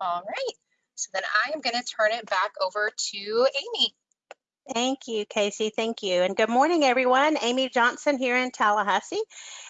All right, so then I am going to turn it back over to Amy. Thank you, Casey. Thank you. And good morning, everyone. Amy Johnson here in Tallahassee.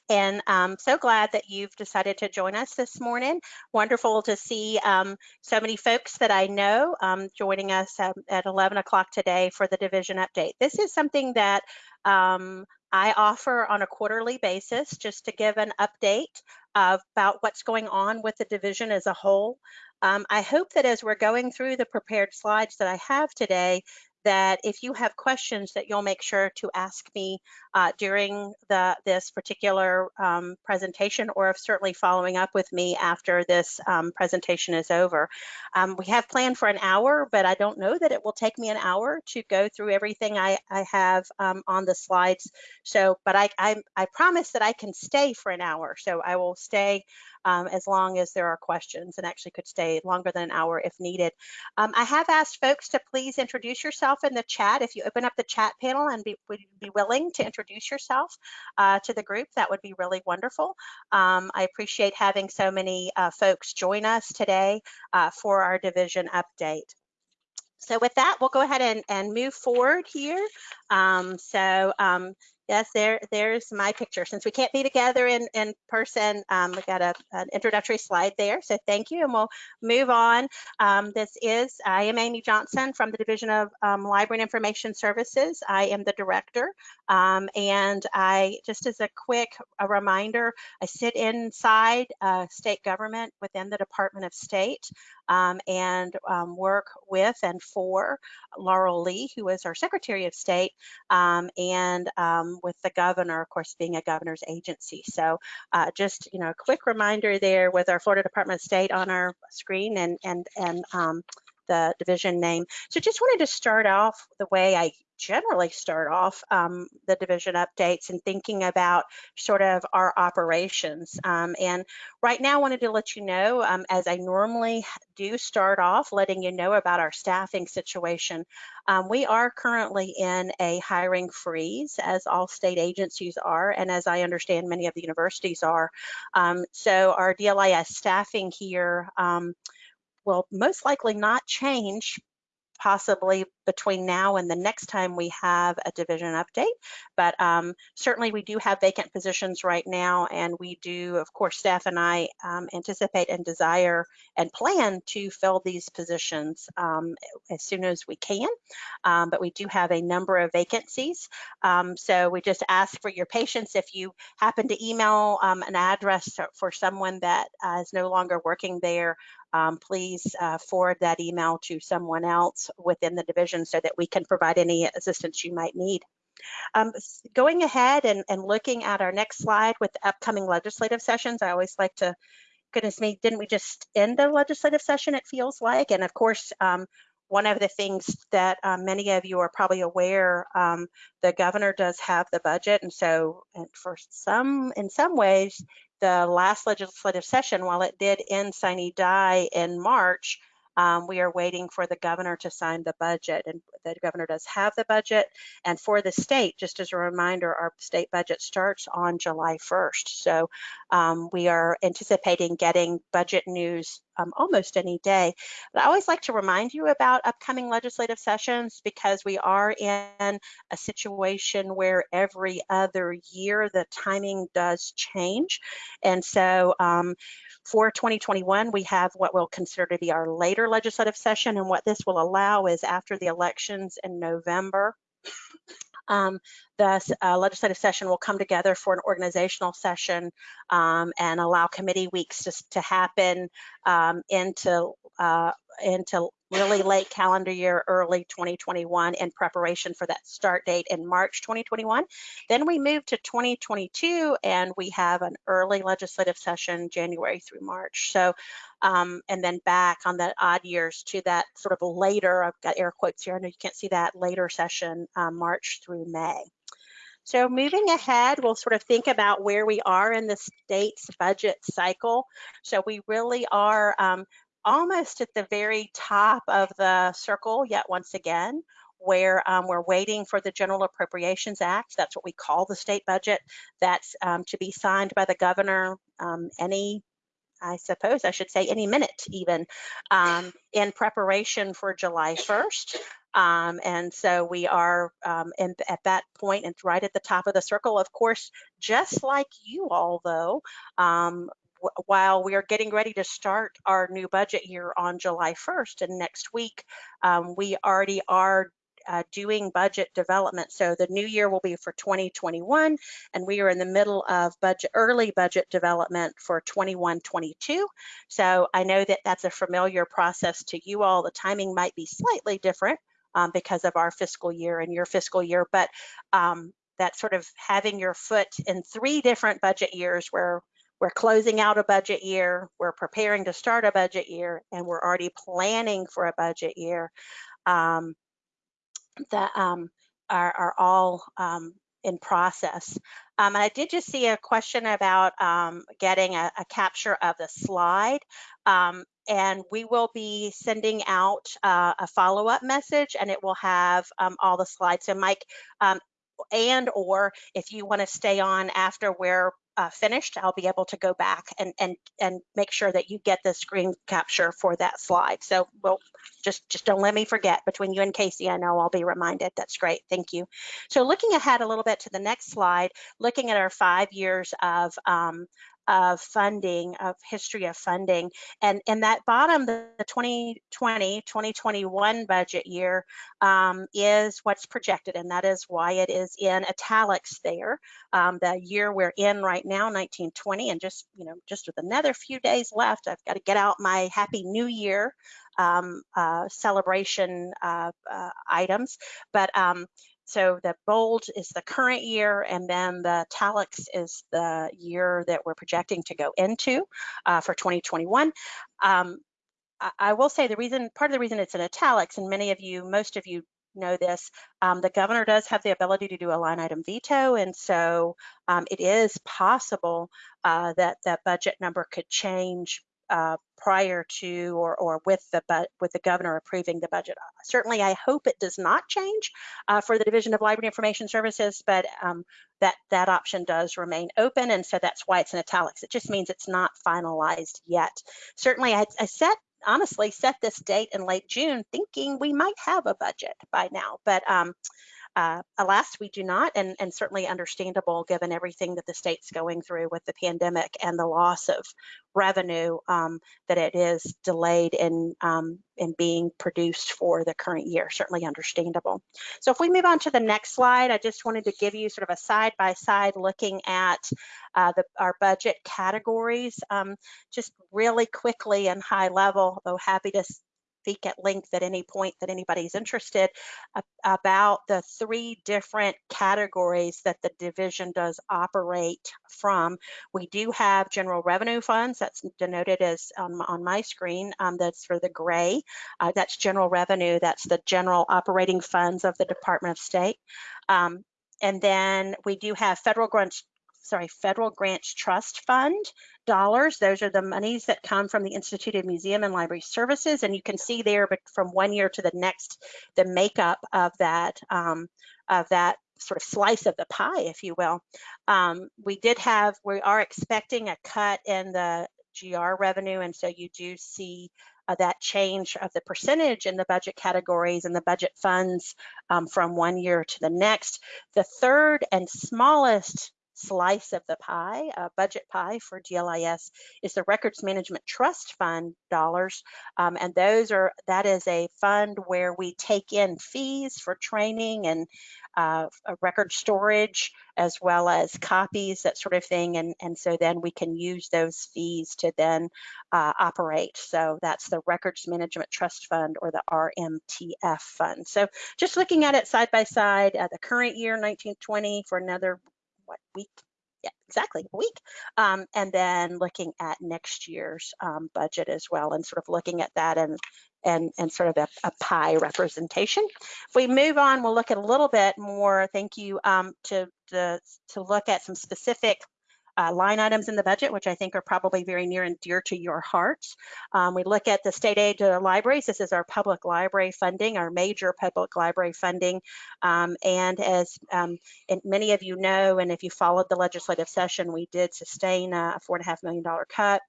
And I'm so glad that you've decided to join us this morning. Wonderful to see um, so many folks that I know um, joining us um, at 11 o'clock today for the division update. This is something that um, I offer on a quarterly basis just to give an update about what's going on with the division as a whole. Um, I hope that as we're going through the prepared slides that I have today, that if you have questions that you'll make sure to ask me uh, during the this particular um, presentation or certainly following up with me after this um, presentation is over. Um, we have planned for an hour, but I don't know that it will take me an hour to go through everything I, I have um, on the slides. So, but I, I, I promise that I can stay for an hour. So I will stay um, as long as there are questions and actually could stay longer than an hour if needed. Um, I have asked folks to please introduce yourself in the chat. If you open up the chat panel and be, would be willing to introduce yourself uh, to the group, that would be really wonderful. Um, I appreciate having so many uh, folks join us today uh, for our division update. So with that, we'll go ahead and, and move forward here. Um, so um, Yes, there, there's my picture. Since we can't be together in, in person, um, we've got a, an introductory slide there. So thank you, and we'll move on. Um, this is, I am Amy Johnson from the Division of um, Library and Information Services. I am the director, um, and I, just as a quick a reminder, I sit inside uh, state government within the Department of State um, and um, work with and for Laurel Lee, who is our Secretary of State, and with the governor, of course, being a governor's agency. So uh, just, you know, a quick reminder there with our Florida Department of State on our screen and, and, and um, the division name. So just wanted to start off the way I generally start off um, the division updates and thinking about sort of our operations. Um, and right now I wanted to let you know, um, as I normally do start off, letting you know about our staffing situation. Um, we are currently in a hiring freeze, as all state agencies are, and as I understand many of the universities are. Um, so our DLIS staffing here um, will most likely not change possibly between now and the next time we have a division update. But um, certainly we do have vacant positions right now, and we do, of course, staff and I um, anticipate and desire and plan to fill these positions um, as soon as we can. Um, but we do have a number of vacancies. Um, so we just ask for your patience if you happen to email um, an address for someone that uh, is no longer working there um, please uh, forward that email to someone else within the division so that we can provide any assistance you might need. Um, going ahead and, and looking at our next slide with the upcoming legislative sessions, I always like to, goodness me, didn't we just end the legislative session, it feels like? And of course, um, one of the things that um, many of you are probably aware, um, the governor does have the budget. And so and for some, in some ways, the last legislative session, while it did end sine die in March, um, we are waiting for the governor to sign the budget and the governor does have the budget. And for the state, just as a reminder, our state budget starts on July 1st. So um, we are anticipating getting budget news um, almost any day. But I always like to remind you about upcoming legislative sessions because we are in a situation where every other year the timing does change. And so um, for 2021, we have what we'll consider to be our later legislative session. And what this will allow is after the elections in November, um, the uh, legislative session will come together for an organizational session um, and allow committee weeks to, to happen um, into uh, into really late calendar year, early 2021 in preparation for that start date in March 2021. Then we move to 2022 and we have an early legislative session January through March. So, um, and then back on the odd years to that sort of later, I've got air quotes here, I know you can't see that later session, um, March through May. So moving ahead, we'll sort of think about where we are in the state's budget cycle. So we really are um, almost at the very top of the circle yet once again where um, we're waiting for the General Appropriations Act. That's what we call the state budget. That's um, to be signed by the governor um, any I suppose I should say any minute even, um, in preparation for July 1st. Um, and so we are um, in, at that point and right at the top of the circle. Of course, just like you all, though, while we are getting ready to start our new budget year on July 1st and next week, um, we already are uh, doing budget development. So the new year will be for 2021, and we are in the middle of budget early budget development for 21-22. So I know that that's a familiar process to you all. The timing might be slightly different um, because of our fiscal year and your fiscal year, but um, that sort of having your foot in three different budget years where we're closing out a budget year, we're preparing to start a budget year, and we're already planning for a budget year. Um, that um, are, are all um, in process. Um, I did just see a question about um, getting a, a capture of the slide. Um, and we will be sending out uh, a follow-up message and it will have um, all the slides. So Mike, um, and or if you want to stay on after we're uh, finished, I'll be able to go back and, and, and make sure that you get the screen capture for that slide. So we'll just, just don't let me forget between you and Casey, I know I'll be reminded. That's great. Thank you. So looking ahead a little bit to the next slide, looking at our five years of um, of funding, of history of funding. And in that bottom, the 2020, 2021 budget year um, is what's projected, and that is why it is in italics there. Um, the year we're in right now, 1920, and just, you know, just with another few days left, I've got to get out my Happy New Year um, uh, celebration uh, uh, items. But um, so the bold is the current year, and then the italics is the year that we're projecting to go into uh, for 2021. Um, I, I, will say the reason, part of the reason it's in italics, and many of you, most of you know this, um, the governor does have the ability to do a line item veto, and so um, it is possible uh, that that budget number could change uh, prior to or, or with the with the governor approving the budget. Certainly, I hope it does not change uh, for the Division of Library Information Services, but um, that that option does remain open, and so that's why it's in italics. It just means it's not finalized yet. Certainly, I, I set honestly set this date in late June, thinking we might have a budget by now, but um, uh, alas, we do not, and, and certainly understandable given everything that the state's going through with the pandemic and the loss of revenue um, that it is delayed in, um, in being produced for the current year, certainly understandable. So if we move on to the next slide, I just wanted to give you sort of a side-by-side -side looking at uh, the, our budget categories, um, just really quickly and high level, though happy to speak at length at any point that anybody's interested about the three different categories that the division does operate from. We do have general revenue funds, that's denoted as on, on my screen, um, that's for the gray. Uh, that's general revenue, that's the general operating funds of the Department of State. Um, and then we do have federal grants sorry, federal grants trust fund dollars. Those are the monies that come from the Institute of Museum and Library Services. And you can see there, but from one year to the next, the makeup of that, um, of that sort of slice of the pie, if you will. Um, we did have, we are expecting a cut in the GR revenue. And so you do see uh, that change of the percentage in the budget categories and the budget funds um, from one year to the next. The third and smallest slice of the pie, uh, budget pie for DLIS is the Records Management Trust Fund dollars. Um, and those are, that is a fund where we take in fees for training and uh, record storage as well as copies, that sort of thing. And, and so then we can use those fees to then uh, operate. So that's the Records Management Trust Fund or the RMTF fund. So just looking at it side by side, uh, the current year, 1920 for another what week? Yeah, exactly, a week. Um, and then looking at next year's um, budget as well and sort of looking at that and and, and sort of a, a, pie representation. If we move on, we'll look at a little bit more, thank you, um, to, to, to look at some specific uh, line items in the budget, which I think are probably very near and dear to your hearts. Um, we look at the state aid to libraries. This is our public library funding, our major public library funding. Um, and as um, and many of you know, and if you followed the legislative session, we did sustain a $4.5 million cut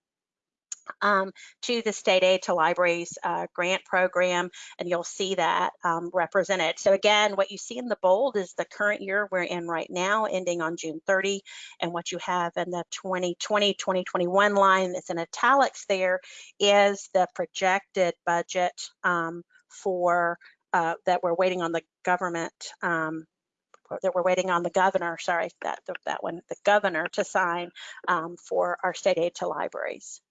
um, to the state aid to libraries uh, grant program, and you'll see that um, represented. So again, what you see in the bold is the current year we're in right now, ending on June 30, and what you have in the 2020-2021 line that's in italics there is the projected budget um, for uh, that we're waiting on the government um, that we're waiting on the governor, sorry, that that one, the governor to sign um, for our state aid to libraries.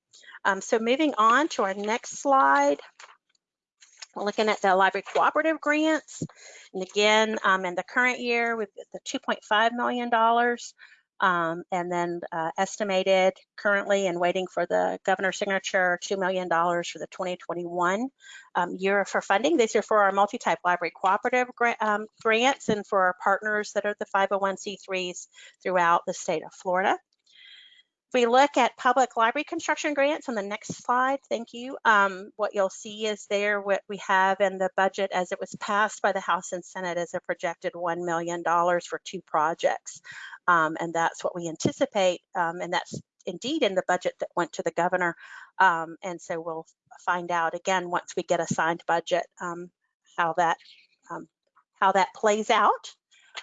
Um, so moving on to our next slide, we're looking at the library cooperative grants. And again, um, in the current year, we've got the $2.5 million, um, and then uh, estimated currently and waiting for the governor's signature, $2 million for the 2021 um, year for funding. These are for our multi-type library cooperative um, grants and for our partners that are the 501c3s throughout the state of Florida. If we look at public library construction grants on the next slide, thank you. Um, what you'll see is there what we have in the budget as it was passed by the House and Senate is a projected $1 million for two projects. Um, and that's what we anticipate. Um, and that's indeed in the budget that went to the governor. Um, and so we'll find out again once we get a signed budget um, how that um, how that plays out.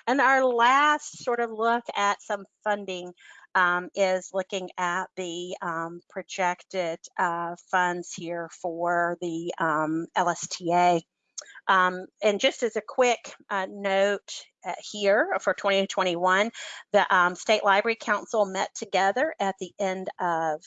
And our last sort of look at some funding um, is looking at the um, projected uh, funds here for the um, LSTA. Um, and just as a quick uh, note uh, here for 2021, the um, State Library Council met together at the end of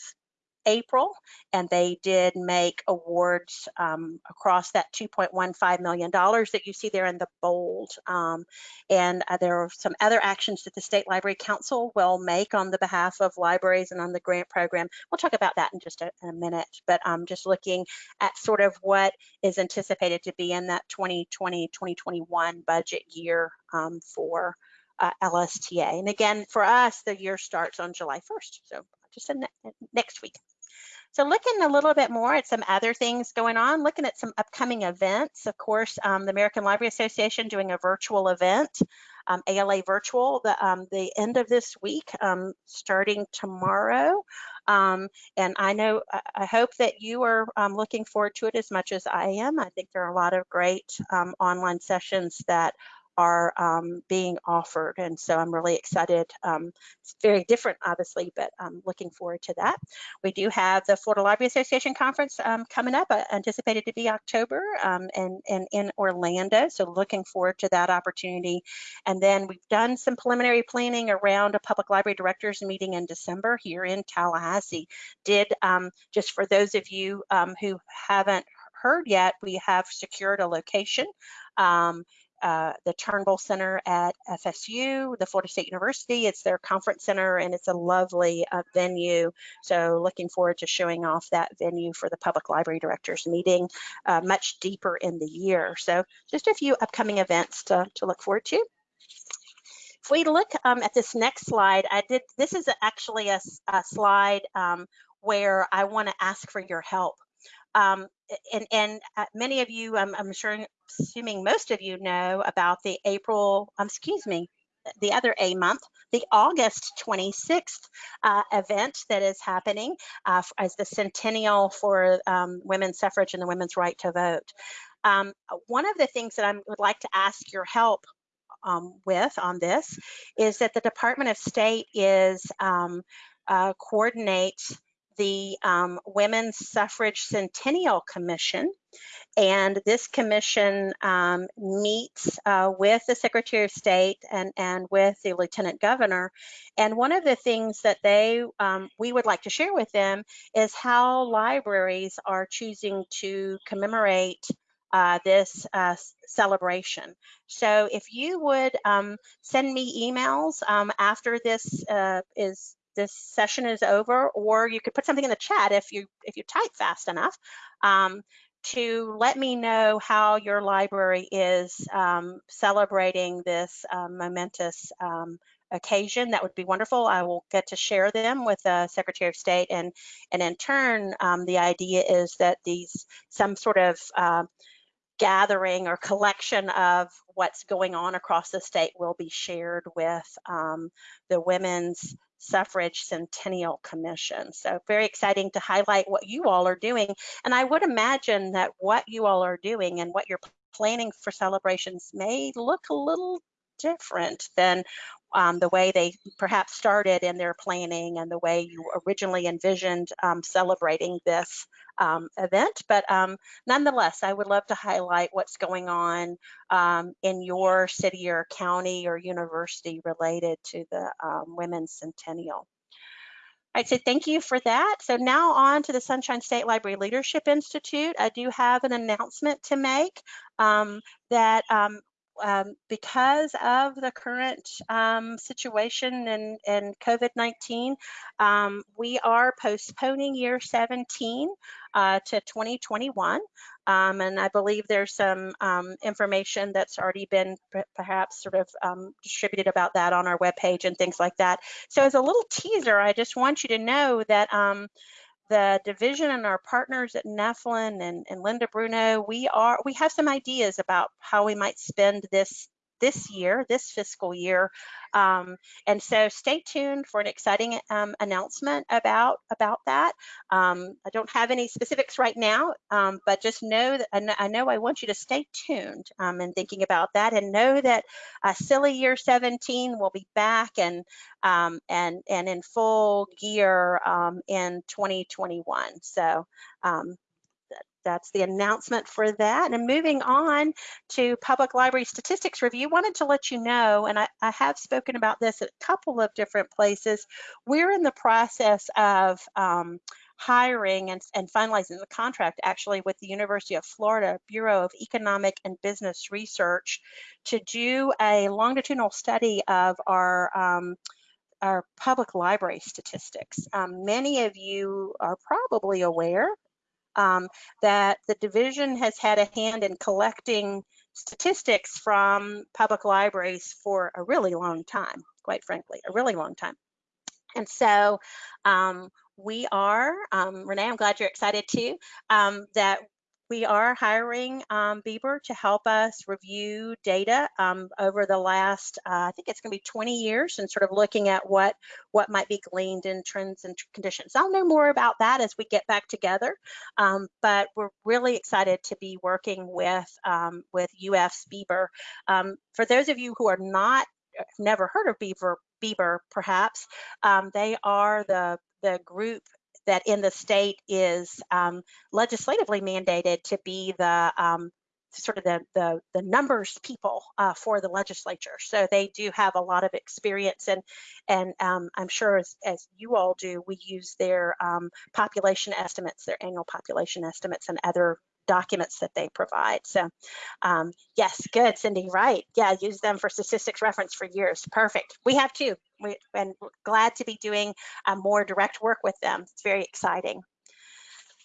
April, and they did make awards um, across that $2.15 million that you see there in the bold. Um, and uh, there are some other actions that the State Library Council will make on the behalf of libraries and on the grant program. We'll talk about that in just a, in a minute, but I'm um, just looking at sort of what is anticipated to be in that 2020-2021 budget year um, for uh, LSTA. And again, for us, the year starts on July 1st, so just next week. So looking a little bit more at some other things going on, looking at some upcoming events. Of course, um, the American Library Association doing a virtual event, um, ALA Virtual, the, um, the end of this week, um, starting tomorrow. Um, and I know, I hope that you are um, looking forward to it as much as I am. I think there are a lot of great online sessions that are um, being offered. And so I'm really excited. Um, it's very different, obviously, but I'm looking forward to that. We do have the Florida Library Association Conference um, coming up, uh, anticipated to be October um, and, and in Orlando. So looking forward to that opportunity. And then we've done some preliminary planning around a public library directors meeting in December here in Tallahassee. Did, um, just for those of you um, who haven't heard yet, we have secured a location. Um, uh, the Turnbull Center at FSU, the Florida State University. It's their conference center and it's a lovely uh, venue. So looking forward to showing off that venue for the public library directors meeting uh, much deeper in the year. So just a few upcoming events to, to look forward to. If we look um, at this next slide, I did, this is actually a, a slide um, where I wanna ask for your help. Um, and, and uh, many of you, I'm, I'm sure, assuming most of you know about the April, um, excuse me, the other A month, the August 26th uh, event that is happening uh, as the centennial for um, women's suffrage and the women's right to vote. Um, one of the things that I would like to ask your help um, with on this is that the Department of State is um, uh, coordinates the um, Women's Suffrage Centennial Commission. And this commission um, meets uh, with the Secretary of State and, and with the Lieutenant Governor. And one of the things that they um, we would like to share with them is how libraries are choosing to commemorate uh, this uh, celebration. So if you would um, send me emails um, after this uh, is this session is over, or you could put something in the chat if you if you type fast enough um, to let me know how your library is um, celebrating this um, momentous um, occasion. That would be wonderful. I will get to share them with the Secretary of State, and and in turn, um, the idea is that these some sort of uh, gathering or collection of what's going on across the state will be shared with um, the women's Suffrage Centennial Commission. So very exciting to highlight what you all are doing. And I would imagine that what you all are doing and what you're planning for celebrations may look a little different than um, the way they perhaps started in their planning and the way you originally envisioned um, celebrating this um, event. But um, nonetheless, I would love to highlight what's going on um, in your city or county or university related to the um, Women's Centennial. I'd say thank you for that. So now on to the Sunshine State Library Leadership Institute. I do have an announcement to make um, that um, um, because of the current um, situation and, and COVID-19, um, we are postponing year 17 uh, to 2021. Um, and I believe there's some um, information that's already been perhaps sort of um, distributed about that on our webpage and things like that. So as a little teaser, I just want you to know that the division and our partners at Neflin and, and Linda Bruno, we are we have some ideas about how we might spend this this year, this fiscal year. Um, and so stay tuned for an exciting um, announcement about, about that. Um, I don't have any specifics right now, um, but just know that I know I want you to stay tuned um, in thinking about that and know that uh, Silly Year 17 will be back and, um, and, and in full gear in 2021. So that's the announcement for that. And moving on to Public Library Statistics Review, wanted to let you know, and I, I have spoken about this at a couple of different places, we're in the process of um, hiring and, and, finalizing the contract actually with the University of Florida Bureau of Economic and Business Research to do a longitudinal study of our um, our public library statistics. Um, many of you are probably aware um, that the division has had a hand in collecting statistics from public libraries for a really long time, quite frankly, a really long time. And so um, we are, um, Renee, I'm glad you're excited too, um, that we are hiring um, BEBR to help us review data um, over the last, uh, I think it's going to be 20 years, and sort of looking at what what might be gleaned in trends and conditions. I'll know more about that as we get back together, um, but we're really excited to be working with um, with UF's BEBR. Um, for those of you who are not never heard of BEBR, BEBR perhaps, um, they are the the group that in the state is um, legislatively mandated to be the um, sort of the, the, the numbers people uh, for the legislature. So they do have a lot of experience and, and um, I'm sure as, as you all do, we use their um, population estimates, their annual population estimates and other documents that they provide. So um, yes, good, Cindy, right. Yeah, use them for statistics reference for years. Perfect. We have too. And glad to be doing uh, more direct work with them. It's very exciting.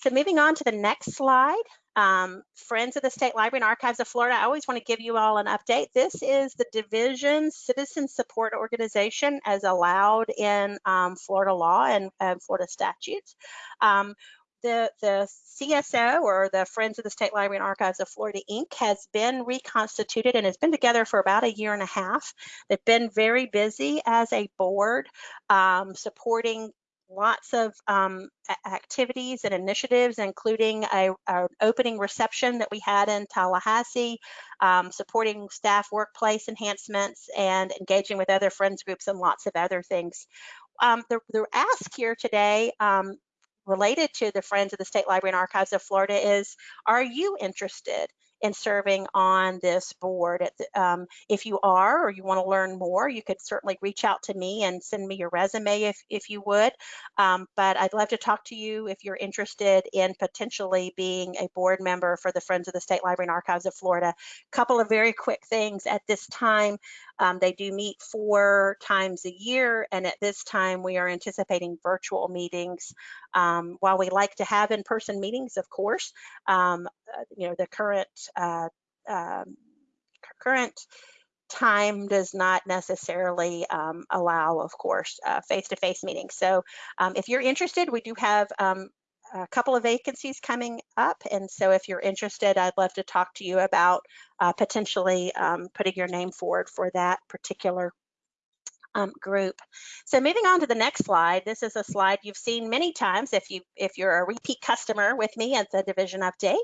So moving on to the next slide, um, Friends of the State Library and Archives of Florida, I always want to give you all an update. This is the division citizen support organization as allowed in um, Florida law and, and Florida statutes. Um, the, the CSO or the Friends of the State Library and Archives of Florida Inc. has been reconstituted and has been together for about a year and a half. They've been very busy as a board um, supporting lots of um, activities and initiatives, including an opening reception that we had in Tallahassee, um, supporting staff workplace enhancements and engaging with other friends groups and lots of other things. Um, the, the, ask here today um, related to the Friends of the State Library and Archives of Florida is, are you interested in serving on this board. Um, if you are or you want to learn more, you could certainly reach out to me and send me your resume if, if you would. Um, but I'd love to talk to you if you're interested in potentially being a board member for the Friends of the State Library and Archives of Florida. A couple of very quick things at this time. Um, they do meet four times a year, and at this time we are anticipating virtual meetings. Um, while we like to have in-person meetings, of course, um, uh, you know, the current uh, um, current time does not necessarily um, allow, of course, uh, face-to-face -face meetings. So um, if you're interested, we do have a couple of vacancies coming up. And so if you're interested, I'd love to talk to you about uh, potentially um, putting your name forward for that particular um, group. So moving on to the next slide, this is a slide you've seen many times if you if you're a repeat customer with me at the division update.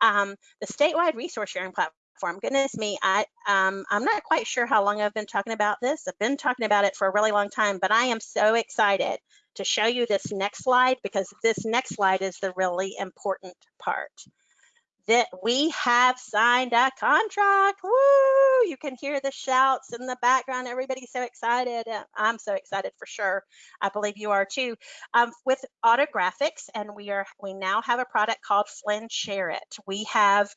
Um, the statewide resource sharing platform. Goodness me, I um, I'm not quite sure how long I've been talking about this. I've been talking about it for a really long time, but I am so excited to show you this next slide because this next slide is the really important part that we have signed a contract. Woo! You can hear the shouts in the background. Everybody's so excited. Uh, I'm so excited for sure. I believe you are too. Um, with Autographics, and we are we now have a product called FLIN SHAREit. We have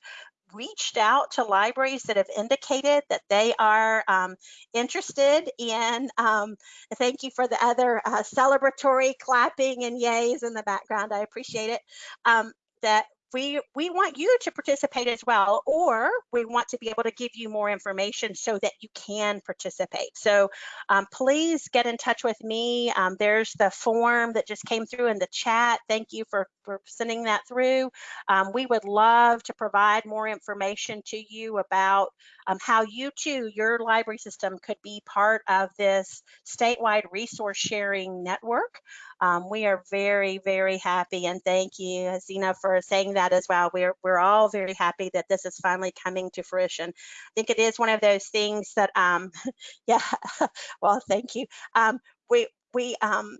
reached out to libraries that have indicated that they are um, interested in, um, thank you for the other uh, celebratory clapping and yays in the background, I appreciate it, um, that we, we want you to participate as well, or we want to be able to give you more information so that you can participate. So um, please get in touch with me. Um, there's the form that just came through in the chat. Thank you for, for sending that through. Um, we would love to provide more information to you about um, how you too, your library system could be part of this statewide resource sharing network. Um, we are very, very happy and thank you, Zena, for saying that as well. We're, we're all very happy that this is finally coming to fruition. I think it is one of those things that, um, yeah, well, thank you. Um, we, we, um,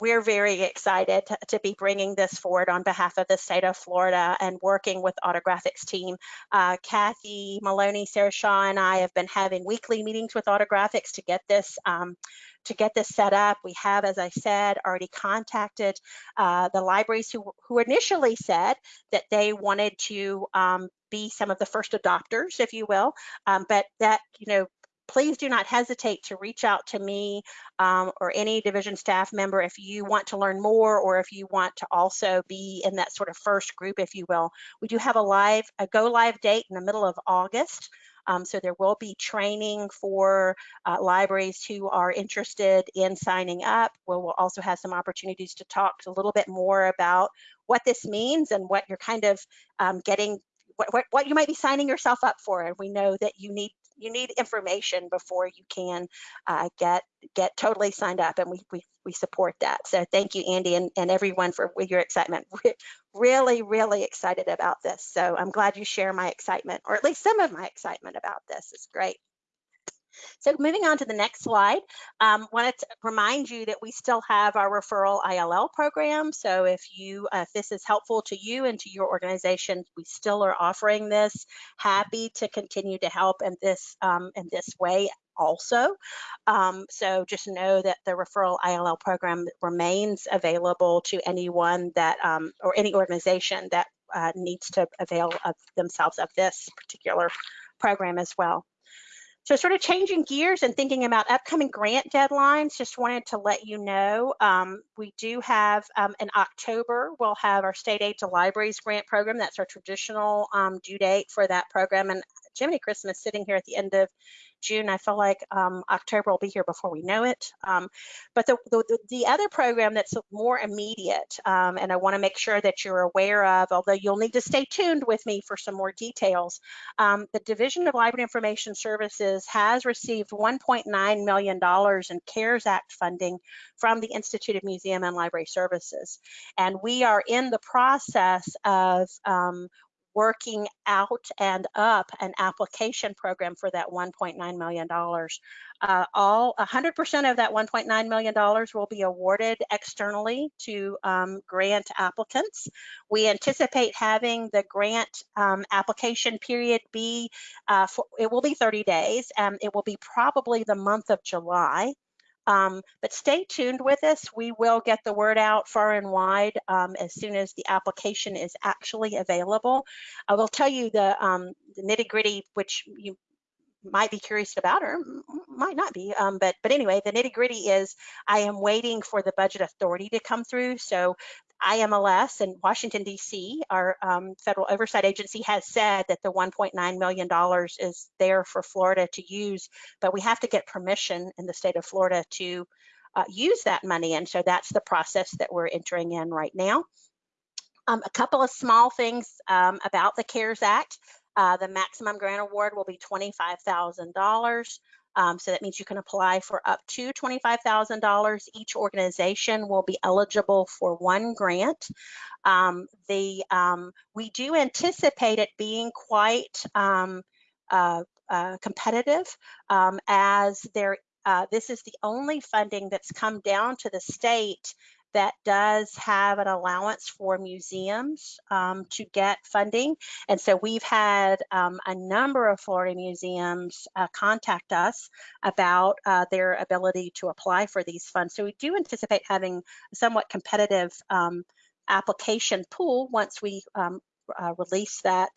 we're very excited to, to, be bringing this forward on behalf of the state of Florida and working with Autographics team. Uh, Kathy Maloney, Sarah Shaw, and I have been having weekly meetings with Autographics to get this um, to get this set up. We have, as I said, already contacted uh, the libraries who, who initially said that they wanted to um, be some of the first adopters, if you will, um, but that, you know, please do not hesitate to reach out to me um, or any division staff member if you want to learn more or if you want to also be in that sort of first group, if you will. We do have a live, a go live date in the middle of August. Um, so there will be training for uh, libraries who are interested in signing up. We'll, we'll also have some opportunities to talk a little bit more about what this means and what you're kind of um, getting what, what, what, you might be signing yourself up for. And we know that you need you need information before you can uh, get get totally signed up and we, we, we support that. So thank you, Andy, and, and everyone for your excitement. Re really, really excited about this. So I'm glad you share my excitement, or at least some of my excitement about this. It's great. So moving on to the next slide, um, wanted to remind you that we still have our referral ILL program. So if you, uh, if this is helpful to you and to your organization, we still are offering this. Happy to continue to help in this um, in this way also. Um, so just know that the referral ILL program remains available to anyone that um, or any organization that uh, needs to avail of themselves of this particular program as well. So sort of changing gears and thinking about upcoming grant deadlines, just wanted to let you know, um, we do have um, in October, we'll have our state aid to libraries grant program. That's our traditional um, due date for that program. And Jiminy Christmas sitting here at the end of June. I feel like um, October will be here before we know it. Um, but the, the, the, other program that's more immediate, um, and I want to make sure that you're aware of, although you'll need to stay tuned with me for some more details, um, the Division of Library Information Services has received $1.9 million in CARES Act funding from the Institute of Museum and Library Services. And we are in the process of um, working out and up an application program for that $1.9 million. Uh, all 100% of that $1.9 million will be awarded externally to um, grant applicants. We anticipate having the grant um, application period be, uh, for, it will be 30 days. and it will be probably the month of July. Um, but stay tuned with us. We will get the word out far and wide um, as soon as the application is actually available. I will tell you the, um, the nitty gritty, which you might be curious about or might not be. Um, but but anyway, the nitty gritty is I am waiting for the budget authority to come through. So IMLS and Washington, D.C., our um, federal oversight agency, has said that the $1.9 million is there for Florida to use, but we have to get permission in the state of Florida to uh, use that money. And so that's the process that we're entering in right now. Um, a couple of small things um, about the CARES Act. Uh, the maximum grant award will be $25,000. Um, so that means you can apply for up to $25,000. Each organization will be eligible for one grant. Um, the um, we do anticipate it being quite um, uh, uh, competitive um, as there uh, this is the only funding that's come down to the state that does have an allowance for museums um, to get funding. And so we've had um, a number of Florida museums uh, contact us about uh, their ability to apply for these funds. So we do anticipate having a somewhat competitive um, application pool once we um, uh, release that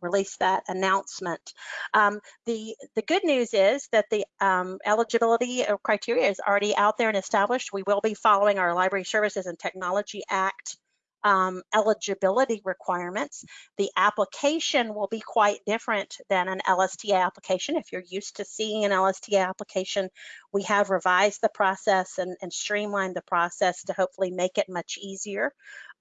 release that announcement. Um, the the good news is that the um, eligibility criteria is already out there and established. We will be following our Library Services and Technology Act um, eligibility requirements. The application will be quite different than an LSTA application. If you're used to seeing an LSTA application, we have revised the process and, and streamlined the process to hopefully make it much easier.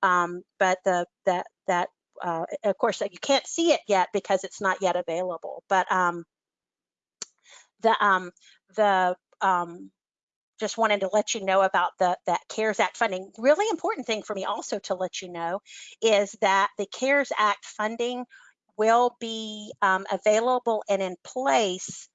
Um, but the that that uh, of course, you can't see it yet because it's not yet available. But um, the um, the um, just wanted to let you know about the that CARES Act funding. Really important thing for me also to let you know is that the CARES Act funding will be um, available and in place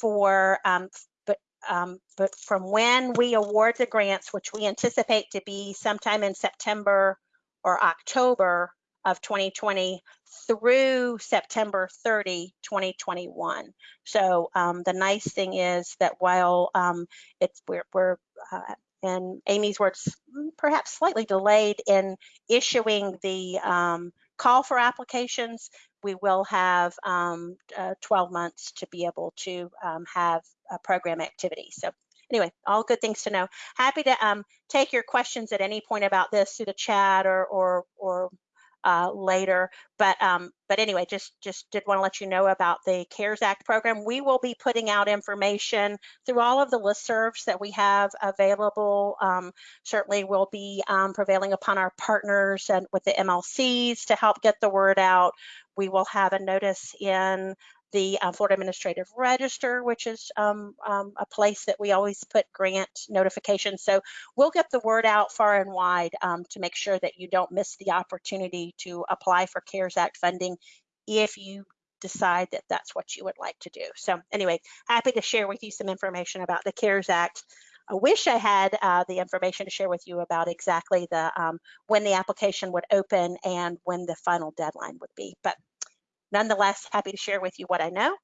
for um, but um, but from when we award the grants, which we anticipate to be sometime in September or October of 2020 through September 30, 2021. So um, the nice thing is that while um, it's we're, we're uh, in Amy's words, perhaps slightly delayed in issuing the um, call for applications, we will have um, uh, 12 months to be able to um, have a program activity. So anyway, all good things to know. Happy to um, take your questions at any point about this through the chat or or or uh, later. But um, but anyway, just just did want to let you know about the CARES Act program. We will be putting out information through all of the listservs that we have available. Um, certainly, we'll be um, prevailing upon our partners and with the MLCs to help get the word out. We will have a notice in the uh, Florida Administrative Register, which is um, um, a place that we always put grant notifications. So we'll get the word out far and wide um, to make sure that you don't miss the opportunity to apply for CARES Act funding if you decide that that's what you would like to do. So anyway, happy to share with you some information about the CARES Act. I wish I had uh, the information to share with you about exactly the um, when the application would open and when the final deadline would be, but nonetheless, happy to share with you what I know.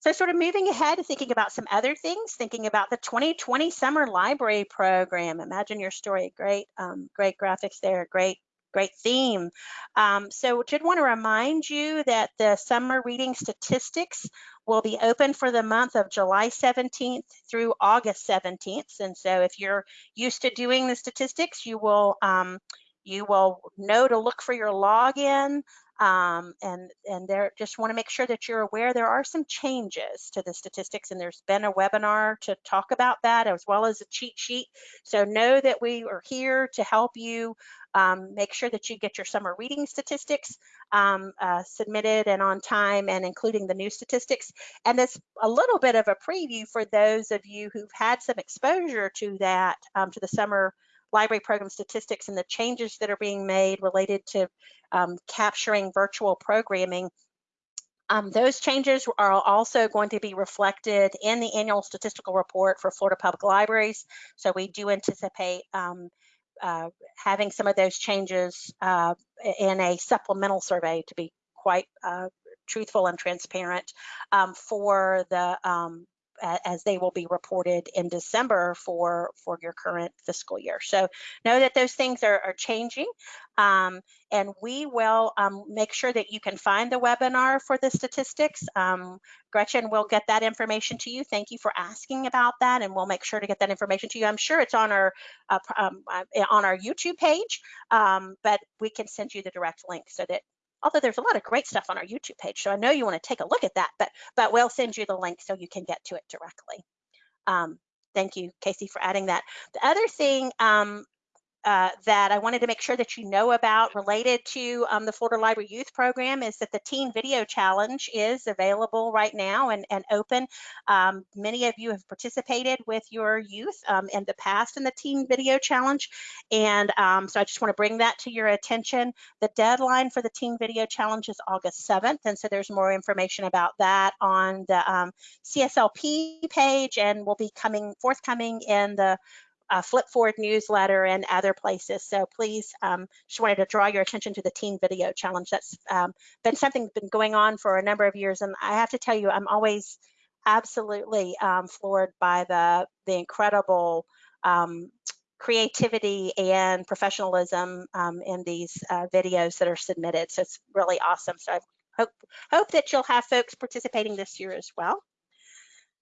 So sort of moving ahead, thinking about some other things, thinking about the 2020 Summer Library Program. Imagine your story, great, um, great graphics there, great, great theme. Um, so did want to remind you that the summer reading statistics will be open for the month of July 17th through August 17th. And so if you're used to doing the statistics, you will um, you will know to look for your login um, and and there just want to make sure that you're aware there are some changes to the statistics and there's been a webinar to talk about that as well as a cheat sheet. So know that we are here to help you um, make sure that you get your summer reading statistics um, uh, submitted and on time and including the new statistics. And it's a little bit of a preview for those of you who've had some exposure to that um, to the summer library program statistics and the changes that are being made related to um, capturing virtual programming. Um, those changes are also going to be reflected in the annual statistical report for Florida Public Libraries. So we do anticipate um, uh, having some of those changes uh, in a supplemental survey to be quite uh, truthful and transparent um, for the um, as they will be reported in December for, for your current fiscal year. So know that those things are, are changing um, and we will um, make sure that you can find the webinar for the statistics. Um, Gretchen will get that information to you. Thank you for asking about that and we'll make sure to get that information to you. I'm sure it's on our uh, um, uh, on our YouTube page, um, but we can send you the direct link so that although there's a lot of great stuff on our YouTube page. So I know you want to take a look at that, but, but we'll send you the link so you can get to it directly. Um, thank you, Casey, for adding that. The other thing um, uh, that I wanted to make sure that you know about related to um, the Florida Library Youth Program is that the Teen Video Challenge is available right now and, and open. Um, many of you have participated with your youth um, in the past in the Teen Video Challenge. And um, so I just want to bring that to your attention. The deadline for the Teen Video Challenge is August 7th. And so there's more information about that on the um, CSLP page and will be coming forthcoming in the uh, FLYP Forward newsletter and other places. So please, um, just wanted to draw your attention to the Teen Video Challenge. That's um, been something that's been going on for a number of years. And I have to tell you, I'm always absolutely um, floored by the, the incredible um, creativity and professionalism um, in these uh, videos that are submitted. So it's really awesome. So I hope, hope that you'll have folks participating this year as well.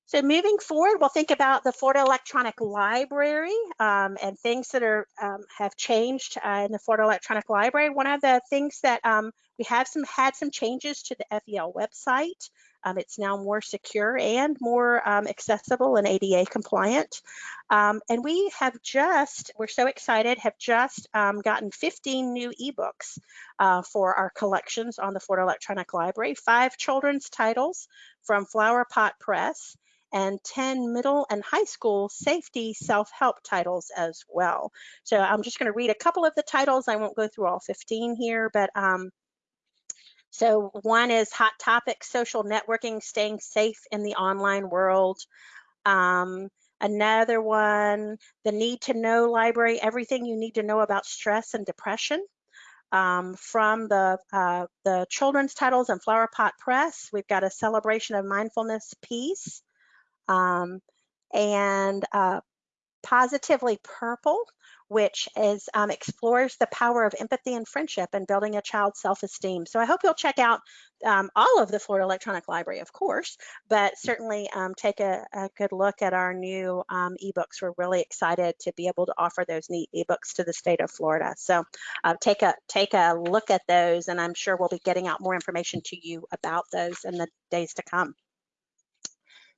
So moving forward, we'll think about the Florida Electronic Library um, and things that are um, have changed uh, in the Florida Electronic Library. One of the things that um, we have some had some changes to the FEL website. Um, it's now more secure and more um, accessible and ADA compliant. Um, and we have just, we're so excited, have just gotten 15 new ebooks uh, for our collections on the Florida Electronic Library, five children's titles from Flower Pot Press, and 10 middle and high school safety self-help titles as well. So I'm just going to read a couple of the titles. I won't go through all 15 here, but um, so one is Hot Topic Social Networking, Staying Safe in the Online World. Um, another one, The Need to Know Library, Everything You Need to Know About Stress and Depression. Um, from the, uh, the children's titles and Flower Pot Press, we've got a celebration of mindfulness peace um, and uh, Positively Purple, which is um, explores the power of empathy and friendship and building a child's self-esteem. So I hope you'll check out um, all of the Florida Electronic Library, of course, but certainly um, take a, a, good look at our new um, ebooks. We're really excited to be able to offer those neat ebooks to the state of Florida. So uh, take a take a look at those, and I'm sure we'll be getting out more information to you about those in the days to come.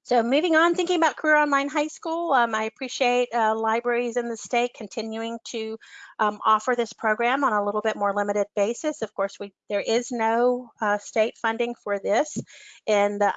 So moving on, thinking about Career Online High School, um, I appreciate uh, libraries in the state continuing to um, offer this program on a little bit more limited basis. Of course, we there is no uh, state funding for this in the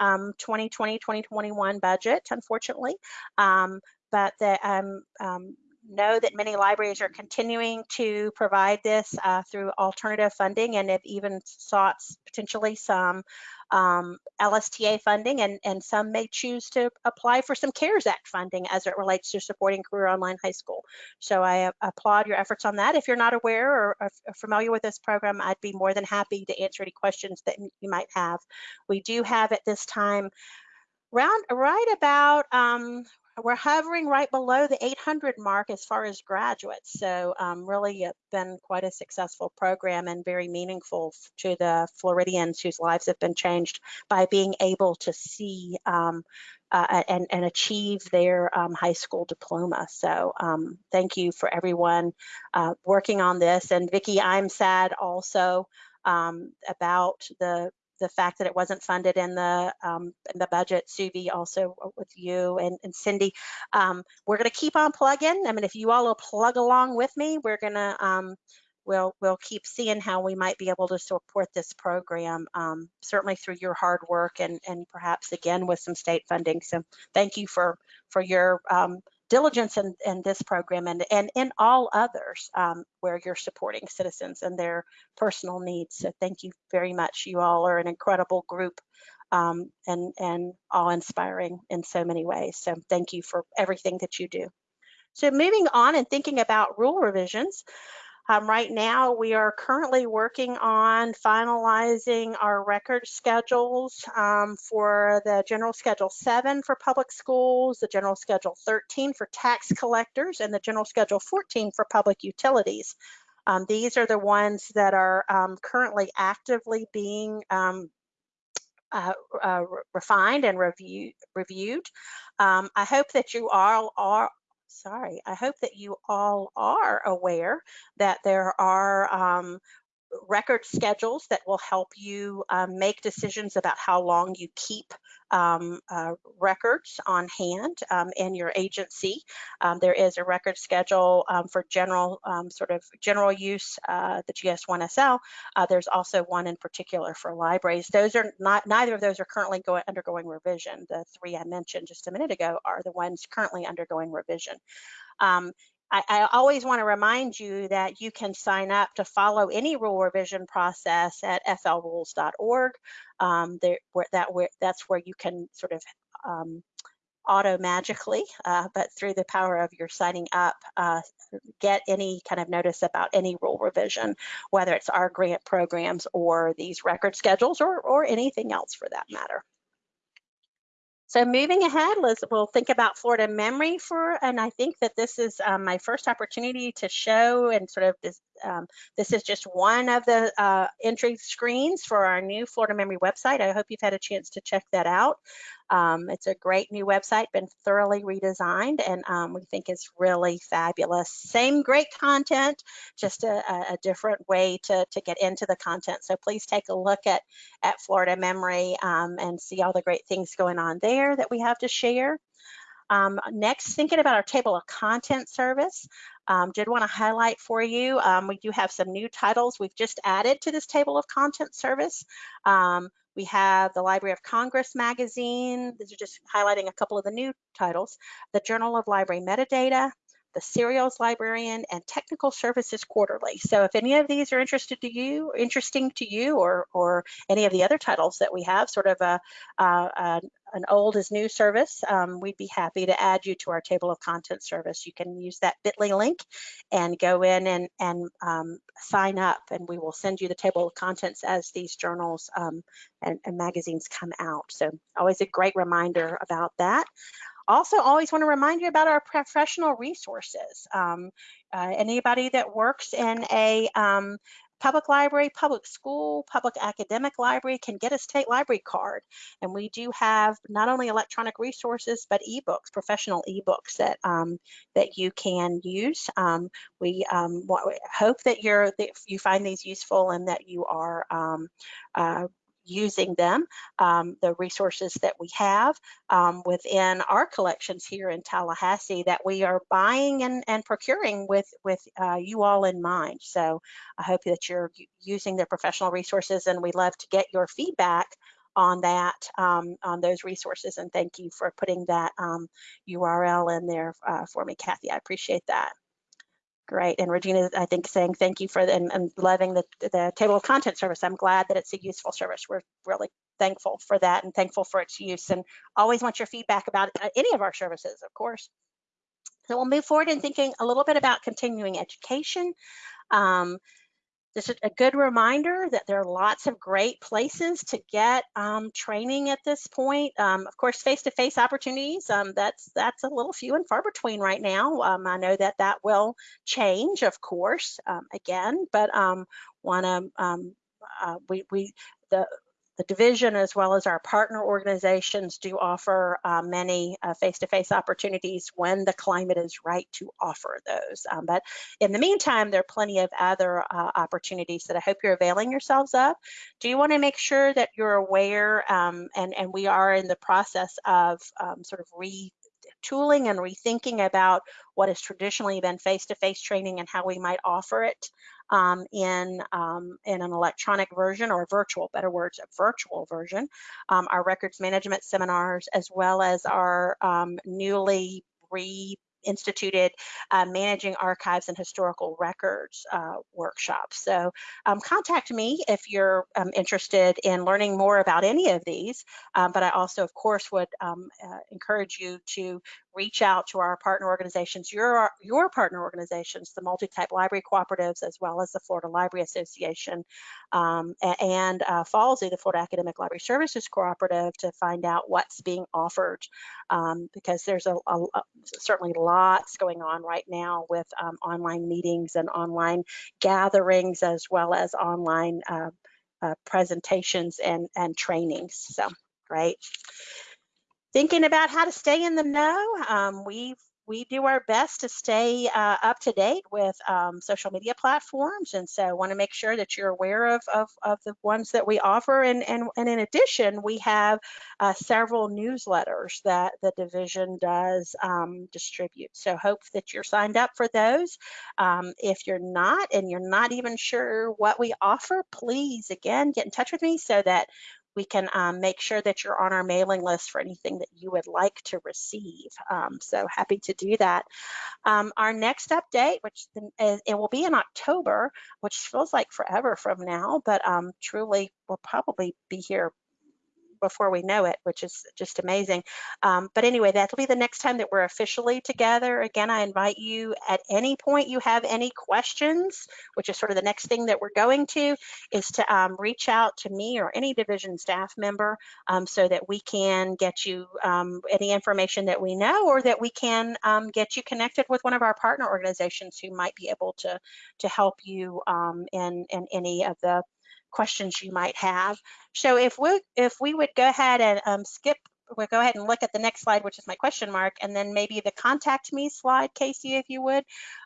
2020-2021 um, budget, unfortunately, um, but the, um, um, know that many libraries are continuing to provide this uh, through alternative funding and have even sought potentially some um, LSTA funding and, and some may choose to apply for some CARES Act funding as it relates to supporting Career Online High School. So I applaud your efforts on that. If you're not aware or, or familiar with this program, I'd be more than happy to answer any questions that you might have. We do have at this time round right about um, we're hovering right below the 800 mark as far as graduates. So um, really it's been quite a successful program and very meaningful to the Floridians whose lives have been changed by being able to see um, uh, and, and, achieve their um, high school diploma. So um, thank you for everyone uh, working on this. And Vicki, I'm sad also um, about the the fact that it wasn't funded in the um, in the budget. Suvi also with you and, and Cindy. Um, we're going to keep on plugging. I mean, if you all will plug along with me, we're going to um, we'll we'll keep seeing how we might be able to support this program. Um, certainly through your hard work and and perhaps again with some state funding. So thank you for for your um, diligence in, in this program and, and in all others um, where you're supporting citizens and their personal needs. So thank you very much. You all are an incredible group um, and, and awe-inspiring in so many ways. So thank you for everything that you do. So moving on and thinking about rule revisions, um, right now, we are currently working on finalizing our record schedules um, for the General Schedule 7 for public schools, the General Schedule 13 for tax collectors, and the General Schedule 14 for public utilities. Um, these are the ones that are um, currently actively being um, uh, uh, refined and review, reviewed. Um, I hope that you all are sorry, I hope that you all are aware that there are um, record schedules that will help you um, make decisions about how long you keep um, uh, records on hand um, in your agency. Um, there is a record schedule um, for general um, sort of general use, uh, the GS1SL. Uh, there's also one in particular for libraries. Those are not, neither of those are currently going, undergoing revision. The three I mentioned just a minute ago are the ones currently undergoing revision. Um, I, I, always want to remind you that you can sign up to follow any rule revision process at flrules.org. Um, there, where that where that's where you can sort of um, auto magically, uh, but through the power of your signing up, uh, get any kind of notice about any rule revision, whether it's our grant programs or these record schedules or or anything else for that matter. So moving ahead, let's, we'll think about Florida memory for, and I think that this is um, my first opportunity to show and sort of this, um, this is just one of the uh, entry screens for our new Florida memory website. I hope you've had a chance to check that out. Um, it's a great new website, been thoroughly redesigned, and um, we think it's really fabulous. Same great content, just a, a, different way to, to get into the content. So please take a look at, at Florida Memory um, and see all the great things going on there that we have to share. Um, next, thinking about our table of content service, um, did want to highlight for you, um, we do have some new titles we've just added to this table of content service. Um, we have the Library of Congress magazine. These are just highlighting a couple of the new titles. The Journal of Library Metadata, the Serials Librarian, and Technical Services Quarterly. So if any of these are interested to you, interesting to you, or or any of the other titles that we have, sort of a, a an old is new service, um, we'd be happy to add you to our table of contents service. You can use that bit.ly link and go in and, and um, sign up and we will send you the table of contents as these journals um, and, and magazines come out. So always a great reminder about that. Also, always want to remind you about our professional resources. Um, uh, anybody that works in a um, public library, public school, public academic library can get a state library card. And we do have not only electronic resources, but ebooks, professional ebooks that um, that you can use. Um, we um, hope that you're that you find these useful and that you are um, uh, using them, um, the resources that we have um, within our collections here in Tallahassee that we are buying and, and procuring with, with uh, you all in mind. So I hope that you're using the professional resources and we love to get your feedback on that, um, on those resources. And thank you for putting that URL um, in there uh, for me, Kathy. I appreciate that. Great. And Regina, I think saying thank you for the, and, and loving the, the table of content service. I'm glad that it's a useful service. We're really thankful for that and thankful for its use and always want your feedback about uh, any of our services, of course. So we'll move forward in thinking a little bit about continuing education. Um, this is a good reminder that there are lots of great places to get um, training at this point. Um, of course, face-to-face -face opportunities, um, that's that's a little few and far between right now. Um, I know that that will change, of course, um, again, but um, want to, uh, we, we, the the division as well as our partner organizations do offer uh, many uh, face-to-face -face opportunities when the climate is right to offer those. Um, but in the meantime, there are plenty of other uh, opportunities that I hope you're availing yourselves of. Do you want to make sure that you're aware, um, and, and we are in the process of um, sort of retooling and rethinking about what has traditionally been face-to-face -face training and how we might offer it um, in, um, in an electronic version or virtual, better words, a virtual version. Um, our records management seminars, as well as our um, newly re instituted uh, Managing Archives and Historical Records uh, workshops. So um, contact me if you're um, interested in learning more about any of these, um, but I also, of course, would um, uh, encourage you to reach out to our partner organizations, your, your partner organizations, the multi-type library cooperatives, as well as the Florida Library Association um, and uh, the Florida Academic Library Services Cooperative, to find out what's being offered um, because there's a, a, a, certainly lots going on right now with um, online meetings and online gatherings as well as online uh, uh, presentations and, and trainings. So great thinking about how to stay in the know. Um, we've we do our best to stay uh, up to date with um, social media platforms. And so want to make sure that you're aware of, of, of the ones that we offer. And, and, and in addition, we have uh, several newsletters that the division does um, distribute. So hope that you're signed up for those. Um, if you're not and you're not even sure what we offer, please again get in touch with me so that we can um, make sure that you're on our mailing list for anything that you would like to receive. Um, so happy to do that. Um, our next update, which is, it will be in October, which feels like forever from now, but um, truly will probably be here before we know it, which is just amazing. Um, but anyway, that'll be the next time that we're officially together. Again, I invite you at any point you have any questions, which is sort of the next thing that we're going to, is to um, reach out to me or any division staff member um, so that we can get you um, any information that we know or that we can um, get you connected with one of our partner organizations who might be able to, to help you um, in, in any of the questions you might have. So if we if we would go ahead and um, skip, we'll go ahead and look at the next slide, which is my question mark, and then maybe the contact me slide, Casey, if you would.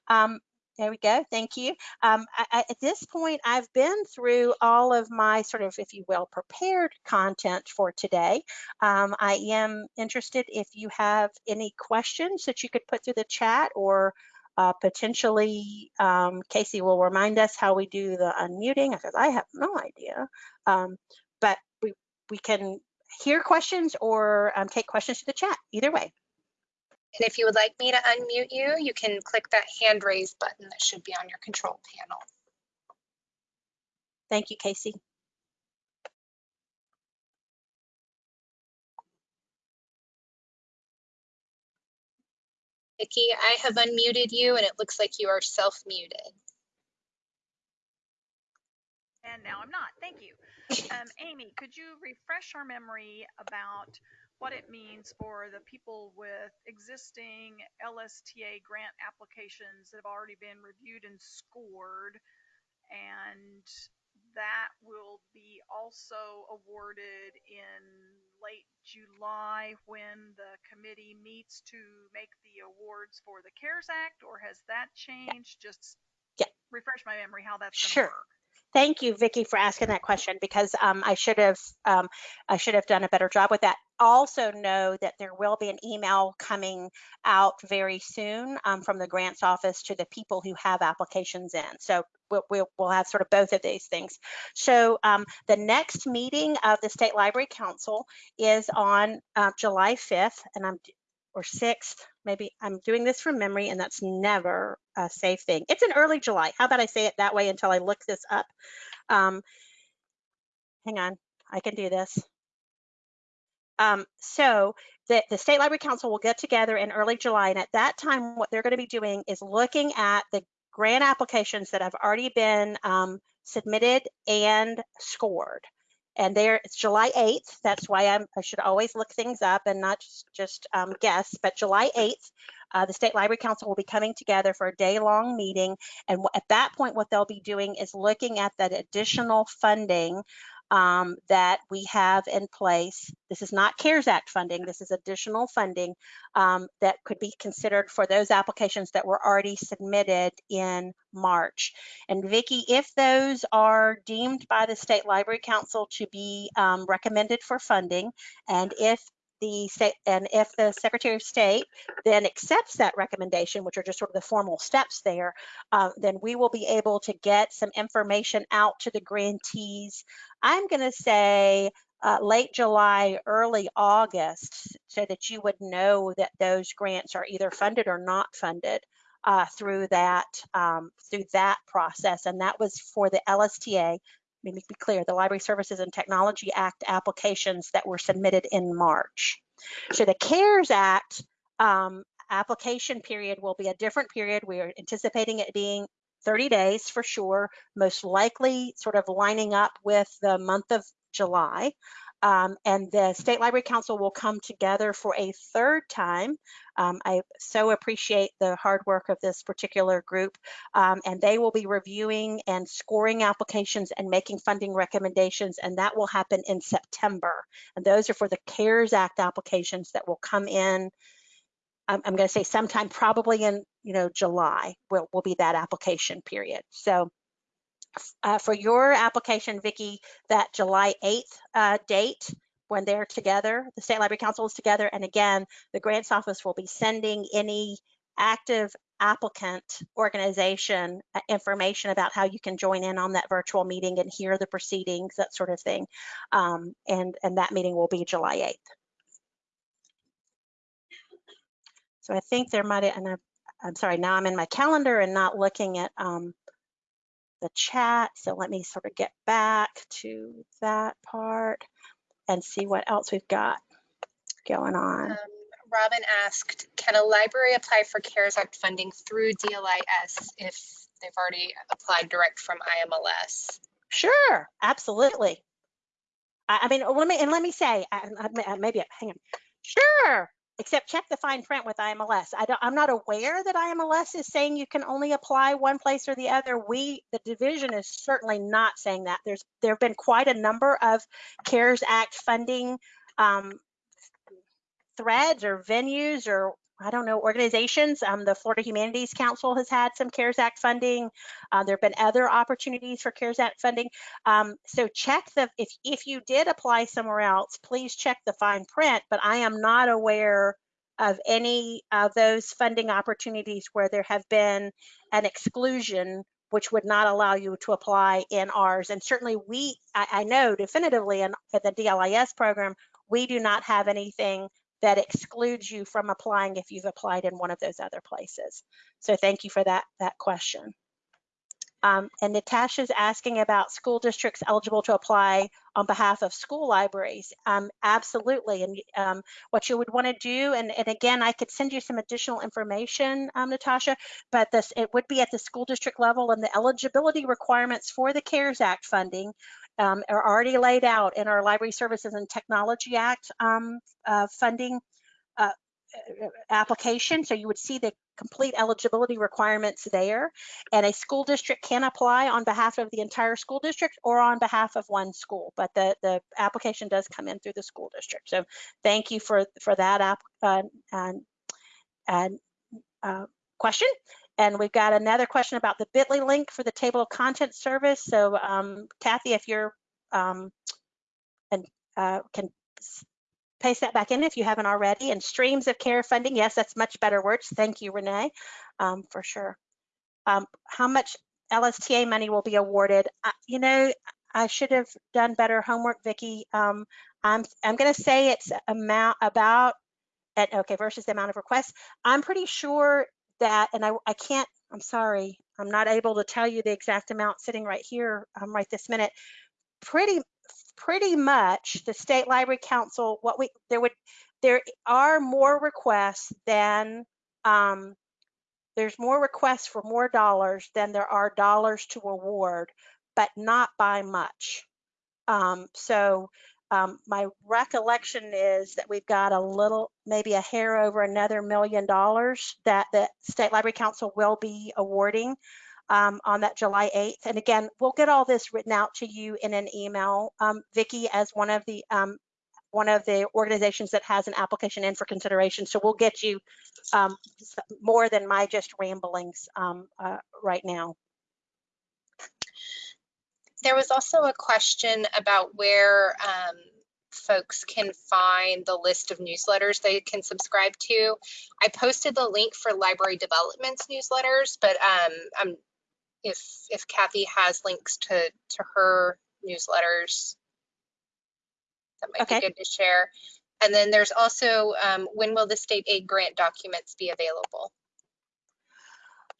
Um, there we go. Thank you. Um, I, at this point, I've been through all of my sort of, if you will, prepared content for today. Um, I am interested if you have any questions that you could put through the chat or uh, potentially, um, Casey will remind us how we do the unmuting because I have no idea. Um, but we, we can hear questions or um, take questions to the chat, either way. And if you would like me to unmute you, you can click that hand raise button that should be on your control panel. Thank you, Casey. Vicki, I have unmuted you and it looks like you are self-muted. And now I'm not. Thank you. Um, Amy, could you refresh our memory about what it means for the people with existing LSTA grant applications that have already been reviewed and scored and that will be also awarded in late July when the committee meets to make the awards for the CARES Act, or has that changed? Just Yeah. refresh my memory how that's Sure. going to work. Thank you, Vicki, for asking that question because um, I should have um, I should have done a better job with that. Also know that there will be an email coming out very soon um, from the grants office to the people who have applications in. So we'll, we'll, we'll have sort of both of these things. So um, the next meeting of the State Library Council is on uh, July 5th, and I'm or 6th, maybe I'm doing this from memory and that's never a safe thing. It's in early July. How about I say it that way until I look this up? Um, hang on, I can do this. Um, so the, the State Library Council will get together in early July and at that time what they're going to be doing is looking at the grant applications that have already been um, submitted and scored and there it's July 8th. That's why I'm, I should always look things up and not just, just um, guess. But July 8th, uh, the State Library Council will be coming together for a day-long meeting, and at that point, what they'll be doing is looking at that additional funding um, that we have in place. This is not CARES Act funding. This is additional funding um, that could be considered for those applications that were already submitted in March. And Vicki, if those are deemed by the State Library Council to be um, recommended for funding, and if the state and if the Secretary of State then accepts that recommendation, which are just sort of the formal steps there, uh, then we will be able to get some information out to the grantees. I'm going to say uh, late July, early August, so that you would know that those grants are either funded or not funded. Uh, through that um, through that process, and that was for the LSTA, let me be clear, the Library Services and Technology Act applications that were submitted in March. So the CARES Act um, application period will be a different period. We are anticipating it being 30 days for sure, most likely sort of lining up with the month of July. Um, and the State Library Council will come together for a third time. Um, I so appreciate the hard work of this particular group, um, and they will be reviewing and scoring applications and making funding recommendations, and that will happen in September. And those are for the CARES Act applications that will come in I'm, going to say sometime probably in, you know, July will, will be that application period. So uh, for your application, Vicki, that July 8th uh, date when they're together, the State Library Council is together. And again, the grants office will be sending any active applicant organization uh, information about how you can join in on that virtual meeting and hear the proceedings, that sort of thing. Um, and, and that meeting will be July 8th. So I think there might, and I'm, I'm sorry, now I'm in my calendar and not looking at um, the chat. So let me sort of get back to that part and see what else we've got going on. Um, Robin asked, can a library apply for CARES Act funding through DLIS if they've already applied direct from IMLS? Sure, absolutely. I, I mean, let me and let me say, I, I, maybe hang on. Sure, except check the fine print with IMLS. I don't, I'm not aware that IMLS is saying you can only apply one place or the other. We, the division, is certainly not saying that. There's there have been quite a number of CARES Act funding um, threads or venues or I don't know, organizations. Um, the Florida Humanities Council has had some CARES Act funding. Uh, there have been other opportunities for CARES Act funding. Um, so check the, if, if you did apply somewhere else, please check the fine print, but I am not aware of any of those funding opportunities where there have been an exclusion which would not allow you to apply in ours. And certainly we, I, I know definitively in, in the DLIS program, we do not have anything that excludes you from applying if you've applied in one of those other places. So thank you for that, that question. Um, and Natasha's asking about school districts eligible to apply on behalf of school libraries. Um, absolutely. And um, what you would want to do, and, and, again, I could send you some additional information, um, Natasha, but this it would be at the school district level and the eligibility requirements for the CARES Act funding um, are already laid out in our Library Services and Technology Act um, uh, funding uh, application. So you would see the complete eligibility requirements there. And a school district can apply on behalf of the entire school district or on behalf of one school, but the, the application does come in through the school district. So thank you for, for that app, uh, and, and, uh, question. And we've got another question about the bit.ly link for the table of contents service. So um, Kathy, if you're, um, and uh, can paste that back in if you haven't already. And streams of care funding, yes, that's much better words. Thank you, Renee, um, for sure. Um, how much LSTA money will be awarded? I, you know, I should have done better homework, Vicki. Um, I'm I'm going to say it's amount about at okay versus the amount of requests. I'm pretty sure that, and I I can't. I'm sorry, I'm not able to tell you the exact amount sitting right here um, right this minute. Pretty pretty much the state library council what we there would there are more requests than um, there's more requests for more dollars than there are dollars to award but not by much um, so um, my recollection is that we've got a little maybe a hair over another million dollars that the state library council will be awarding um, on that July 8th. And again, we'll get all this written out to you in an email. Um, Vicki, as one of the um, one of the organizations that has an application in for consideration. So we'll get you um, more than my just ramblings um, uh, right now. There was also a question about where um, folks can find the list of newsletters they can subscribe to. I posted the link for Library Development's newsletters, but um, I'm if if Kathy has links to to her newsletters, that might Okay. be good to share. And then there's also um, when will the state aid grant documents be available?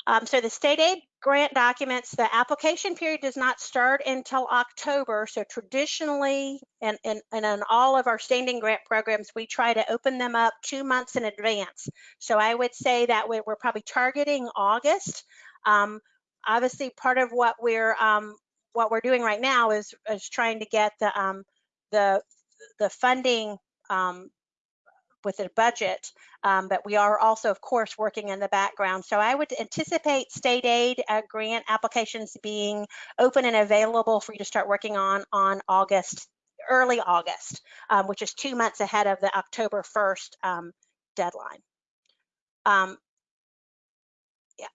Um, so the state aid grant documents, the application period does not start until October. So traditionally, and, in all of our standing grant programs, we try to open them up two months in advance. So I would say that we're, we're probably targeting August. Um, obviously, part of what we're um, what we're doing right now is, is trying to get the um, the the funding um, with a budget, um, but we are also, of course, working in the background. So I would anticipate state aid uh, grant applications being open and available for you to start working on on August, early August, um, which is two months ahead of the October 1st um, deadline. Um, yeah.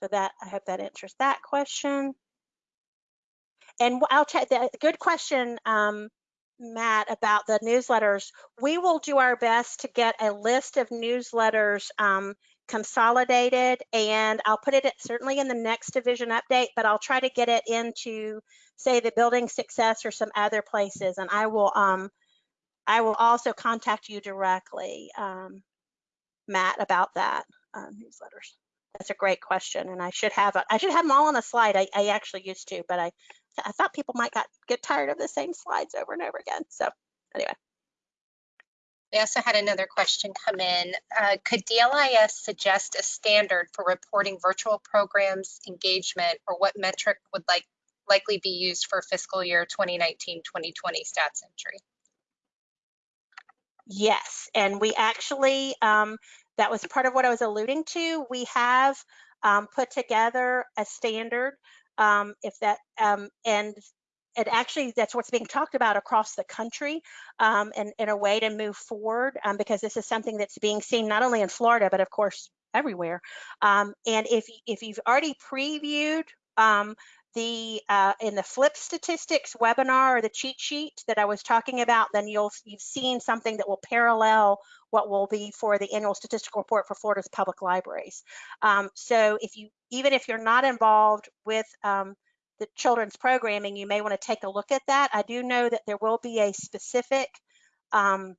So that, I hope that answers that question. And I'll check, the good question, um, Matt, about the newsletters. We will do our best to get a list of newsletters um, consolidated and I'll put it at- certainly in the next division update, but I'll try to get it into, say, the building success or some other places. And I will, um, I will also contact you directly, um, Matt, about that uh, newsletters. That's a great question, and I should have I should have them all on a slide. I, I actually used to, but I I thought people might got get tired of the same slides over and over again. So anyway, We also had another question come in. Uh, could DLIS suggest a standard for reporting virtual programs engagement or what metric would like likely be used for fiscal year 2019-2020 stats entry? yes, and we actually um, that was part of what I was alluding to. We have um, put together a standard. Um, if that um, and it actually that's what's being talked about across the country um, and in a way to move forward um, because this is something that's being seen not only in Florida but of course everywhere. Um, and if if you've already previewed um, the uh, in the FLYP statistics webinar or the cheat sheet that I was talking about, then you'll you've seen something that will parallel what will be for the annual statistical report for Florida's public libraries. Um, so if you even if you're not involved with um, the children's programming, you may want to take a look at that. I do know that there will be a specific um,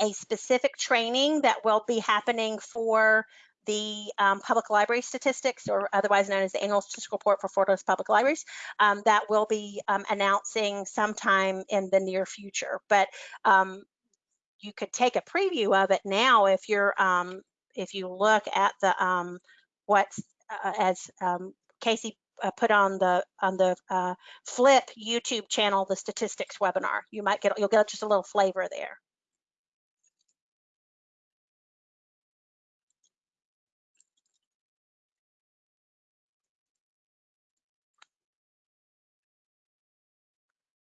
a specific training that will be happening for the um, public library statistics, or otherwise known as the annual statistical report for Florida's public libraries, um, that will be um, announcing sometime in the near future. But um, you could take a preview of it now if you're um, if you look at the um, what's uh, as Casey uh, put on the on the uh, FLYP YouTube channel the statistics webinar. You might get you'll get just a little flavor there.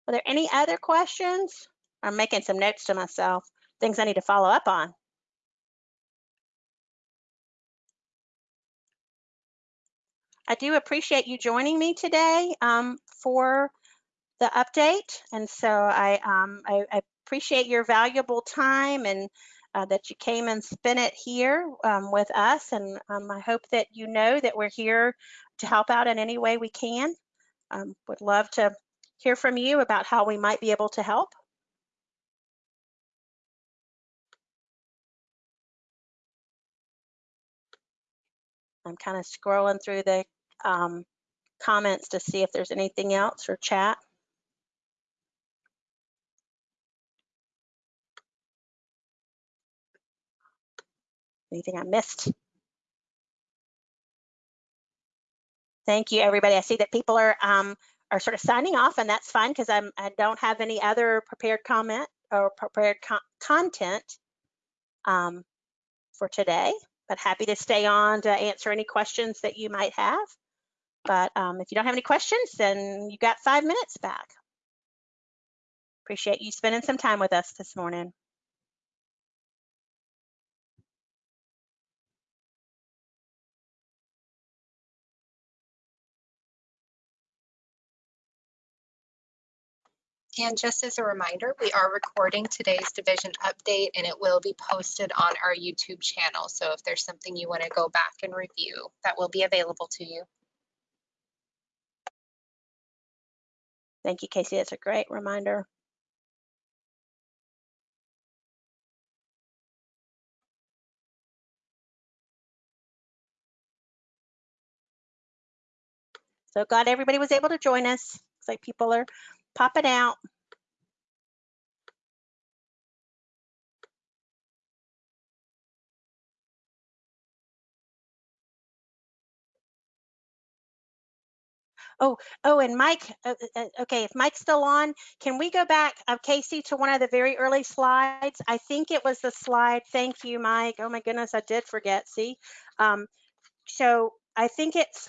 Are there any other questions? I'm making some notes to myself, things I need to follow up on. I do appreciate you joining me today um, for the update. And so I, um, I, I appreciate your valuable time and uh, that you came and spent it here um, with us. And um, I hope that you know that we're here to help out in any way we can. Um, would love to hear from you about how we might be able to help. I'm kind of scrolling through the um, comments to see if there's anything else or chat. Anything I missed? Thank you, everybody. I see that people are um, are sort of signing off, and that's fine because I'm I don't have any other prepared comment or prepared co content um, for today. But happy to stay on to answer any questions that you might have. But um, if you don't have any questions, then you got five minutes back. Appreciate you spending some time with us this morning. And just as a reminder, we are recording today's division update and it will be posted on our YouTube channel. So if there's something you want to go back and review, that will be available to you. Thank you, Casey. That's a great reminder. So glad everybody was able to join us. Looks like people are popping out. Oh, oh, and Mike, uh, uh, okay, if Mike's still on, can we go back, uh, Casey, to one of the very early slides? I think it was the slide, thank you, Mike. Oh my goodness, I did forget, see? Um, so I think it's